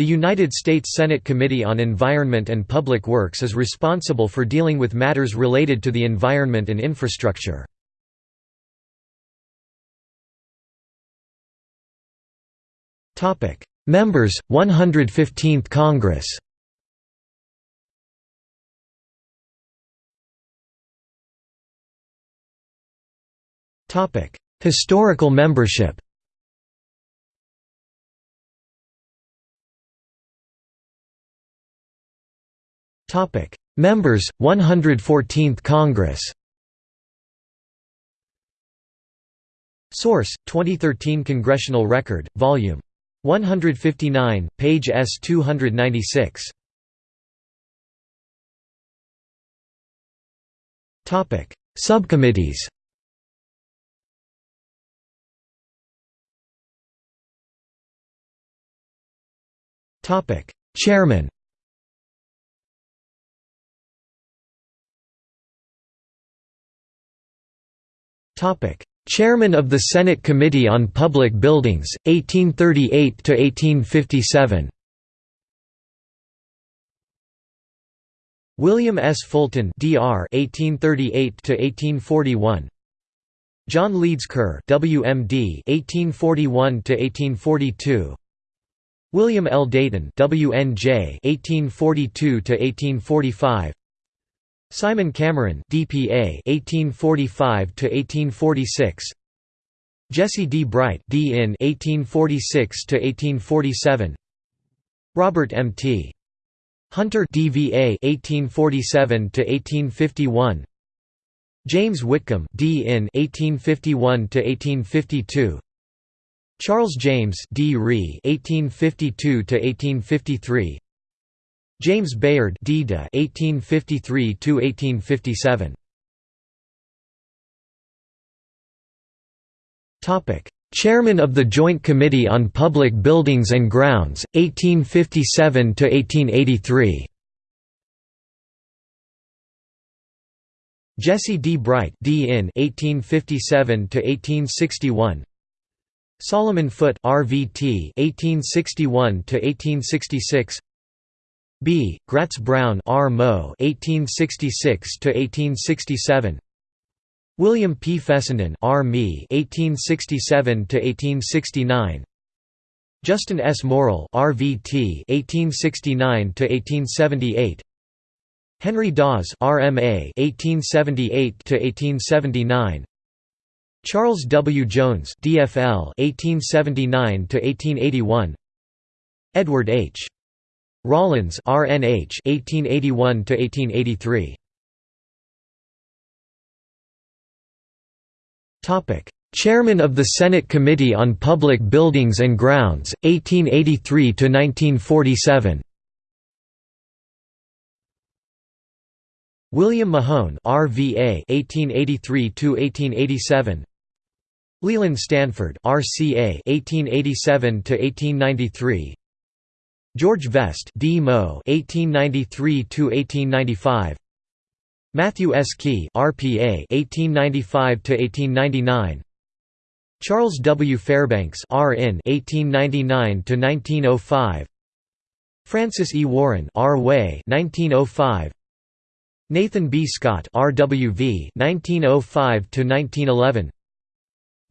The United States Senate Committee on Environment and Public Works is responsible for dealing with matters related to the environment and infrastructure. Members, 115th Congress Historical membership Topic: Members 114th Congress. Source: 2013 Congressional Record, Volume 159, page S296. Topic: Subcommittees. Topic: Chairman. Chairman of the Senate Committee on Public Buildings, 1838–1857 William S. Fulton Dr. 1838–1841 John Leeds Kerr WMD 1841–1842 William L. Dayton WNJ 1842–1845 Simon Cameron DPA 1845 to 1846 Jesse D. Bright DIN 1846 to 1847 Robert M. T. Hunter DVA 1847 to 1851 James Whitcomb DIN 1851 to 1852 Charles James D. Ree 1852 to 1853 James Bayard (DDA 1853 1857 Topic Chairman of the Joint Committee on Public Buildings and Grounds 1857 to 1883 Jesse D. Bright D.In. 1857 to 1861 Solomon Foote RVT 1861 to 1866 B. Gratz Brown R. Mo. 1866 to 1867. William P. Fessenden R. Me. 1867 to 1869. Justin S. Morrill RVT. 1869 to 1878. Henry Dawes RMA. 1878 to 1879. Charles W. Jones DFL. 1879 to 1881. Edward H. Rollins RNH 1881 to 1883 Topic. Chairman of the Senate Committee on Public Buildings and Grounds 1883 to 1947 William Mahone RVA 1883 to 1887 Leland Stanford RCA 1887 to 1893 George Vest D. Mo. 1893–1895 Matthew S. Quay RPA 1895–1899 Charles W. Fairbanks RN 1899–1905 Francis E. Warren R. Way 1905 Nathan B. Scott RWV 1905–1911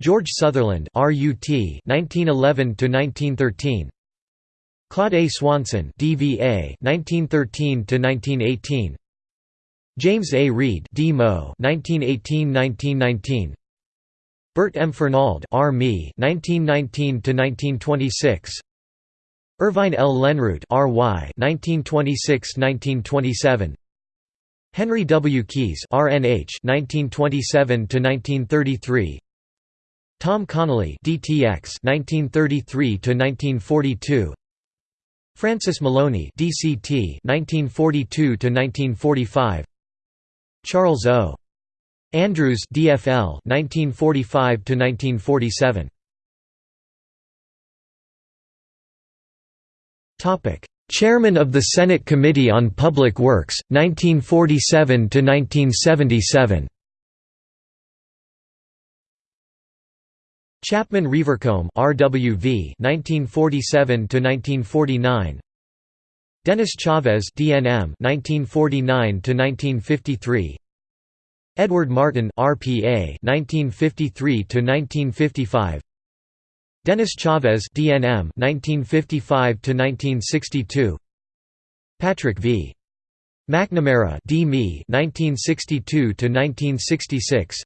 George Sutherland RUT 1911–1913 Claude A. Swanson DVA 1913 to 1918 James A. Reed DMO 1918-1919 Bert M. Fernald R. Me 1919 to 1926 Irvine L. Lenroot R.Y. 1926-1927 Henry W. Keyes RNH 1927 to 1933 Tom Connally DTX 1933 to 1942 Francis Maloney DCT 1942 to 1945 Charles O. Andrews DFL 1945 to 1947 Topic Chairman of the Senate Committee on Public Works 1947 to 1977 Chapman Revercombe RWV 1947 to 1949 Dennis Chavez DNM 1949 to 1953 Edward Martin RPA 1953 to 1955 Dennis Chavez DNM 1955 to 1962 Patrick V. McNamara DME 1962 to 1966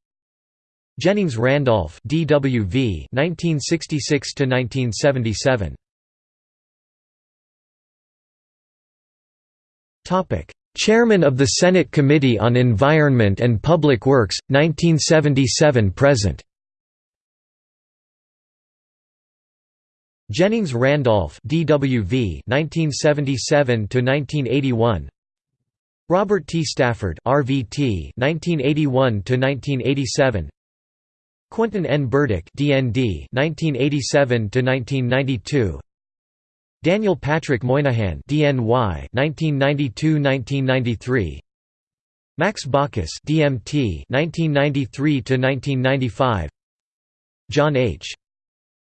Jennings Randolph DWV 1966 to 1977 Topic. Chairman of the Senate Committee on Environment and Public Works 1977 present. Jennings Randolph DWV 1977 to 1981 Robert T. Stafford RVT 1981 to 1987 Quentin N. Burdick DND 1987 to 1992 Daniel Patrick Moynihan DNY 1992-1993 Max Baucus DMT 1993 to 1995 John H.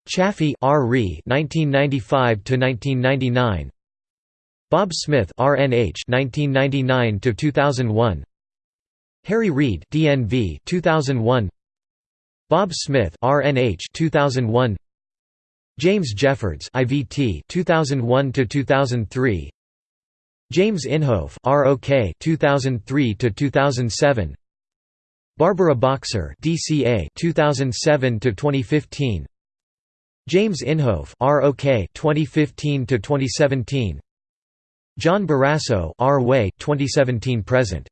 Chafee R.Re. 1995 to 1999 Bob Smith RNH 1999 to 2001 Harry Reid DNV 2001 Bob Smith RNH 2001 James Jeffords IVT 2001 to 2003 James Inhofe ROK 2003 to 2007 Barbara Boxer DCA 2007 to 2015 James Inhofe ROK 2015 to 2017 John Barrasso RWay 2017 present